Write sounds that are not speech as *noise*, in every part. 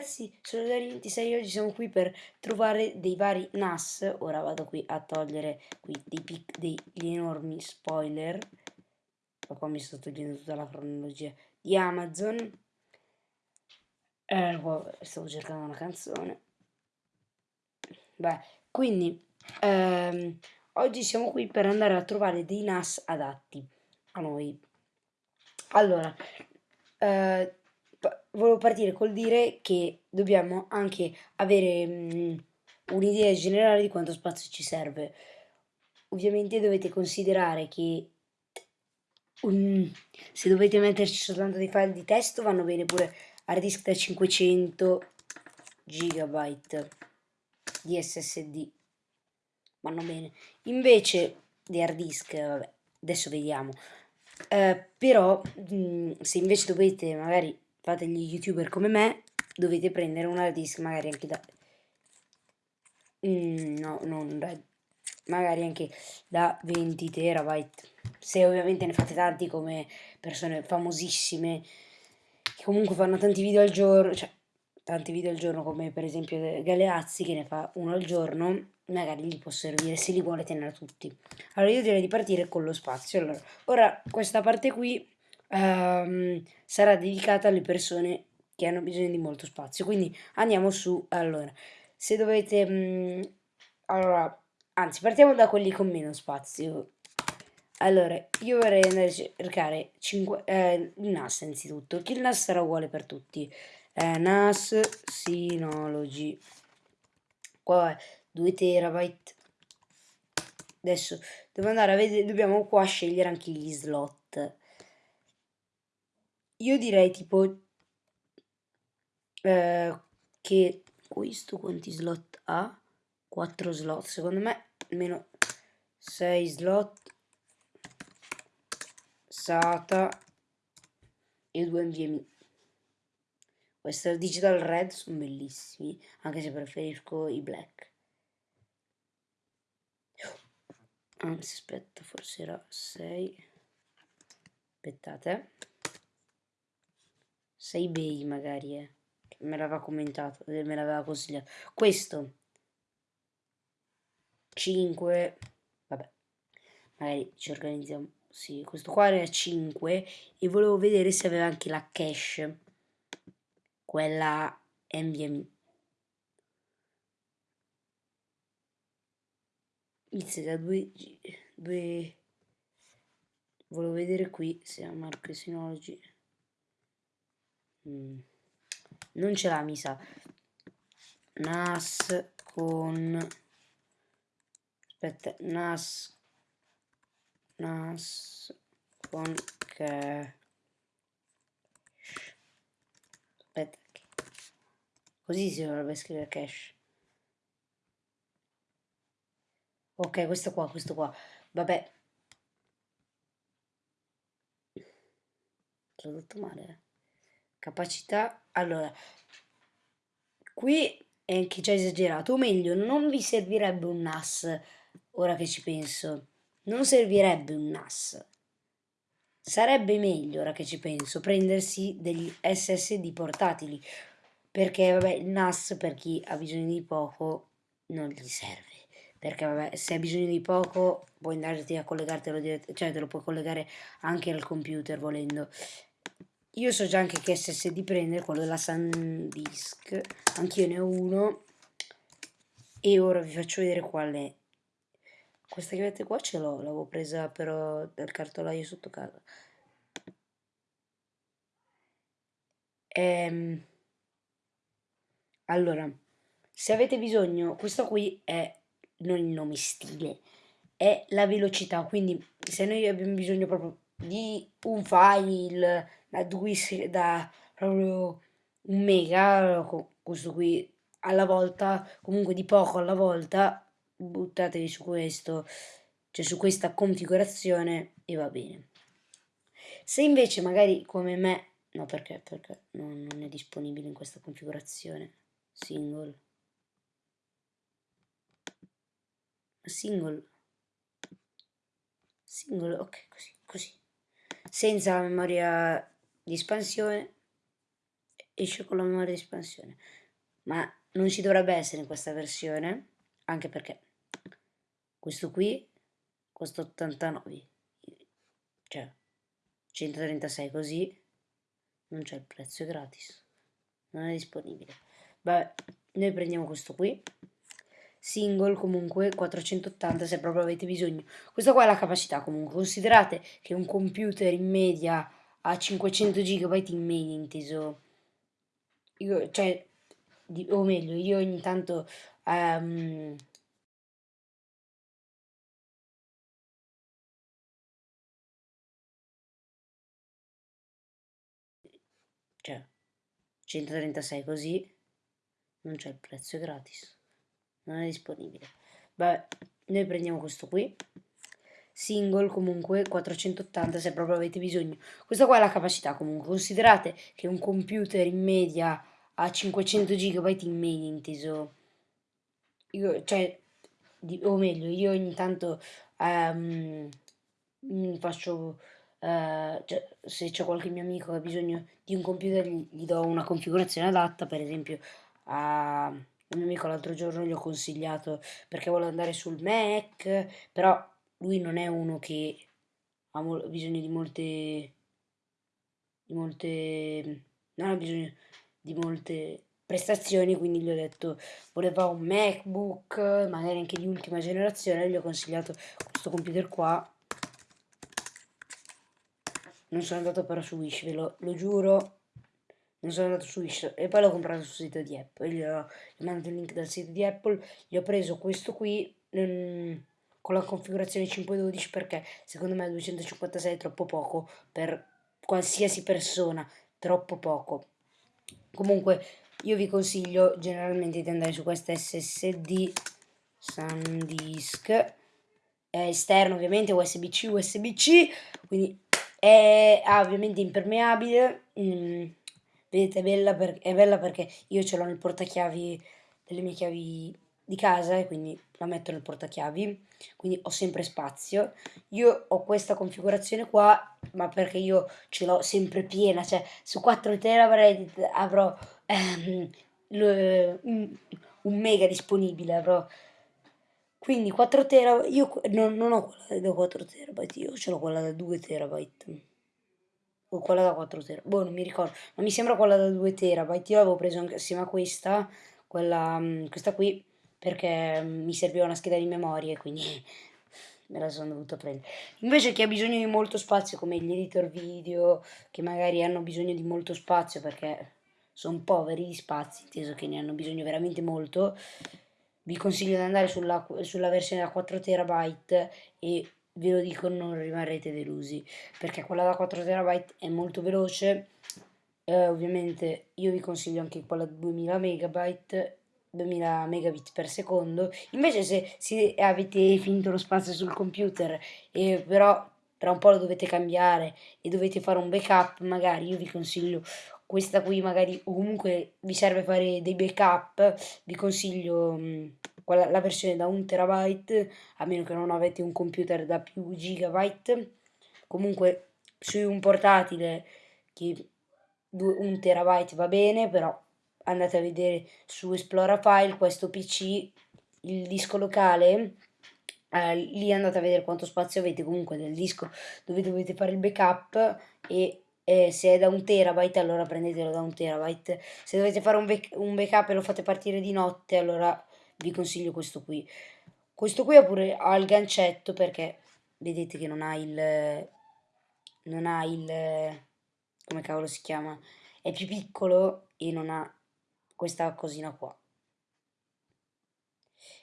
ragazzi, sono Dario 26 oggi siamo qui per trovare dei vari NAS. Ora vado qui a togliere qui dei degli enormi spoiler. Ma qua mi sto togliendo tutta la cronologia di Amazon. Eh, stavo cercando una canzone. Beh, quindi ehm, oggi siamo qui per andare a trovare dei NAS adatti a noi. Allora, eh, volevo partire col dire che dobbiamo anche avere mm, un'idea generale di quanto spazio ci serve. Ovviamente dovete considerare che um, se dovete metterci soltanto dei file di testo vanno bene pure hard disk da 500 GB di SSD vanno bene. Invece di hard disk vabbè adesso vediamo. Eh, però mh, mm, se invece dovete magari fate gli youtuber come me, dovete prendere un hard disk magari anche da... Mm, no, non da... magari anche da 20 terabyte. Se ovviamente ne fate tanti come persone famosissime, che comunque fanno tanti video al giorno, cioè tanti video al giorno come per esempio Galeazzi che ne fa uno al giorno, magari gli può servire se li vuole tenere tutti. Allora io direi di partire con lo spazio. Allora, ora questa parte qui um, sarà dedicata alle persone che hanno bisogno di molto spazio. Quindi andiamo su, allora, se dovete, um, allora, anzi partiamo da quelli con meno spazio. Allora, io vorrei andare a cercare 5, eh, il NAS innanzitutto, che il NAS sarà uguale per tutti. Eh, NAS Synology. Qua è 2 terabyte. Adesso devo andare a vedere, dobbiamo qua scegliere anche gli slot. Io direi tipo eh, che questo quanti slot ha? 4 slot, secondo me almeno 6 slot SATA e 2 NVMe. Questi digital red sono bellissimi, anche se preferisco i black. Anzi, aspetta, forse era 6. Aspettate. 6 bei magari, eh. Me l'aveva commentato, eh, me l'aveva consigliato. Questo 5, vabbè, magari ci organizziamo. Sì, questo qua era 5 e volevo vedere se aveva anche la cache, quella NVMe. Inizia da 2 2 volevo vedere qui se ha Marco Synology Mm. Non ce l'ha, mi sa. NAS con... Aspetta, NAS... NAS con che... Aspetta. Così si dovrebbe scrivere cache. Ok, questo qua, questo qua. Vabbè. Tradotto male, eh capacità. Allora qui è anche già esagerato o meglio non vi servirebbe un NAS ora che ci penso. Non servirebbe un NAS. Sarebbe meglio ora che ci penso prendersi degli SSD portatili. Perché vabbè il NAS per chi ha bisogno di poco non gli serve. Perché vabbè se hai bisogno di poco puoi andarti a collegartelo direttamente cioè te lo puoi collegare anche al computer volendo io so già anche che SSD prende, quello della SanDisk. Anch'io ne ho uno. E ora vi faccio vedere qual è. Questa che vedete qua ce l'ho, l'avevo presa però dal cartolaio sotto casa. Ehm, allora, se avete bisogno, questo qui è non il nome stile, è la velocità, quindi se noi abbiamo bisogno proprio di un file da due da proprio un mega questo qui alla volta comunque di poco alla volta buttatevi su questo cioè su questa configurazione e va bene. Se invece magari come me no perché perché non, non è disponibile in questa configurazione single. Single. Single ok così così senza la memoria di espansione esce con la memoria di espansione. Ma non ci dovrebbe essere in questa versione anche perché questo qui costa 89 cioè 136 così non c'è il prezzo è gratis. Non è disponibile. Vabbè noi prendiamo questo qui single comunque 480 se proprio avete bisogno. Questa qua è la capacità comunque. Considerate che un computer in media ha 500 GB in media inteso. Io, cioè di, o meglio io ogni tanto um, cioè 136 così non c'è il prezzo gratis non è disponibile. Vabbè noi prendiamo questo qui. Single comunque 480 se proprio avete bisogno. Questa qua è la capacità comunque. Considerate che un computer in media ha 500 GB in media inteso. Io, cioè di, o meglio io ogni tanto um, faccio uh, cioè, se c'è qualche mio amico che ha bisogno di un computer gli, gli do una configurazione adatta per esempio a un mio amico l'altro giorno gli ho consigliato perché vuole andare sul Mac però lui non è uno che ha bisogno di molte di molte non ha bisogno di molte prestazioni quindi gli ho detto voleva un macbook magari anche di ultima generazione gli ho consigliato questo computer qua. Non sono andato però su Wish ve lo, lo giuro non sono andato su Wish e poi l'ho comprato sul sito di Apple. Gli ho, gli ho mandato il link dal sito di Apple gli ho preso questo qui ehm, con la configurazione 512 perché secondo me 256 è troppo poco per qualsiasi persona troppo poco. Comunque io vi consiglio generalmente di andare su questa SSD SanDisk. È esterno ovviamente USB-C USB-C quindi è ah, ovviamente impermeabile mm, vedete è bella, per, è bella perché io ce l'ho nel portachiavi delle mie chiavi di casa e quindi la metto nel portachiavi quindi ho sempre spazio. Io ho questa configurazione qua ma perché io ce l'ho sempre piena cioè su 4 terabyte avrò ehm, un, un, mega disponibile avrò quindi 4 terabyte io non, non ho quella da 4 terabyte io ce l'ho quella da 2 terabyte o quella da 4 terabyte boh non mi ricordo ma mi sembra quella da 2 terabyte io l'avevo preso anche assieme a questa quella mm, questa qui perché mm, mi serviva una scheda di memoria e quindi *laughs* me la sono dovuta prendere. Invece chi ha bisogno di molto spazio, come gli editor video, che magari hanno bisogno di molto spazio perché sono poveri di spazi, inteso che ne hanno bisogno veramente molto, vi consiglio di andare sulla, sulla versione da 4 terabyte e ve lo dico non rimarrete delusi perché quella da 4 terabyte è molto veloce. Eh, ovviamente io vi consiglio anche quella da 2000 megabyte 2000 megabit per secondo. Invece se, se avete finito lo spazio sul computer e però tra un po' lo dovete cambiare e dovete fare un backup magari io vi consiglio questa qui magari o comunque vi serve fare dei backup vi consiglio mm, quella, la versione da 1 terabyte a meno che non avete un computer da più gigabyte. Comunque su un portatile che 1 terabyte va bene però andate a vedere su Esplora File questo PC, il disco locale, eh, lì andate a vedere quanto spazio avete. Comunque del disco dove dovete fare il backup e eh, se è da un terabyte allora prendetelo da un terabyte, se dovete fare un, un backup e lo fate partire di notte allora vi consiglio questo qui. Questo qui ha pure ha il gancetto perché vedete che non ha il non ha il come cavolo si chiama? È più piccolo e non ha questa cosina qua.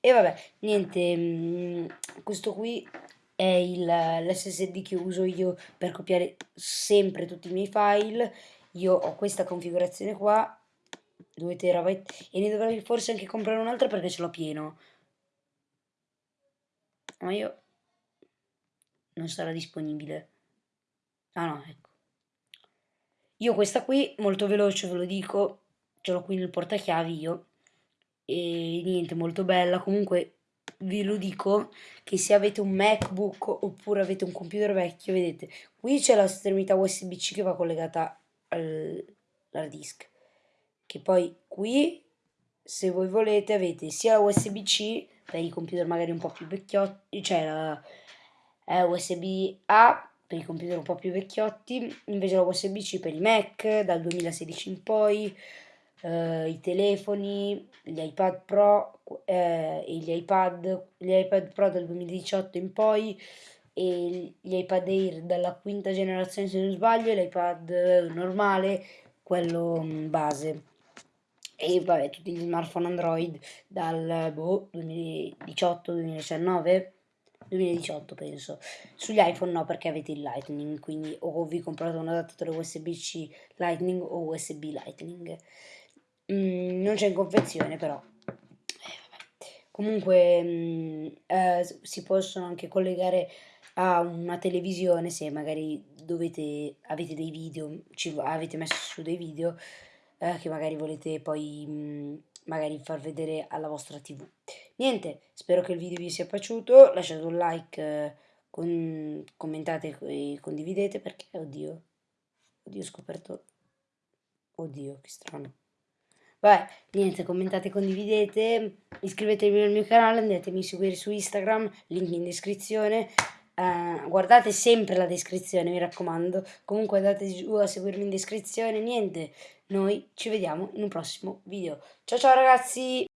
E vabbè niente mm, questo qui è l'ssd che uso io per copiare sempre tutti i miei file. Io ho questa configurazione qua 2 terabyte e ne dovrei forse anche comprare un'altra perché ce l'ho pieno. Ma io non sarà disponibile. Ah no ecco. Io questa qui molto veloce ve lo dico ce l'ho qui nel portachiavi io. E niente molto bella. Comunque vi lo dico che se avete un macbook oppure avete un computer vecchio vedete qui c'è la estremità usb c che va collegata all'hard disk che poi qui se voi volete avete sia USB-C per i computer magari un po' più vecchiotti, cioè la eh, USB-A per i computer un po' più vecchiotti, invece la USB-C per i Mac dal 2016 in poi, eh, i telefoni, gli iPad Pro eh, e gli iPad, gli iPad Pro dal 2018 in poi e gli iPad Air dalla quinta generazione se non sbaglio, l'iPad normale, quello mm, base e vabbè tutti gli smartphone Android dal boh, 2018-2019 2018 penso. Sugli iPhone no perché avete il Lightning quindi o vi comprate un adattatore USB-C Lightning o USB Lightning. Mm, non c'è in confezione però. Eh, comunque mm, eh, si possono anche collegare a una televisione se magari dovete avete dei video ci avete messo su dei video eh, che magari volete poi mh, mm, magari far vedere alla vostra tv. Niente, spero che il video vi sia piaciuto, lasciate un like, eh, con, commentate e condividete perché, oddio, oddio ho scoperto, oddio che strano. Vabbè, niente, commentate, condividete, iscrivetevi al mio canale, andatemi a seguire su Instagram, link in descrizione. Uh, guardate sempre la descrizione, mi raccomando. Comunque andate giù a seguirmi in descrizione. Niente, noi ci vediamo in un prossimo video. Ciao ciao ragazzi!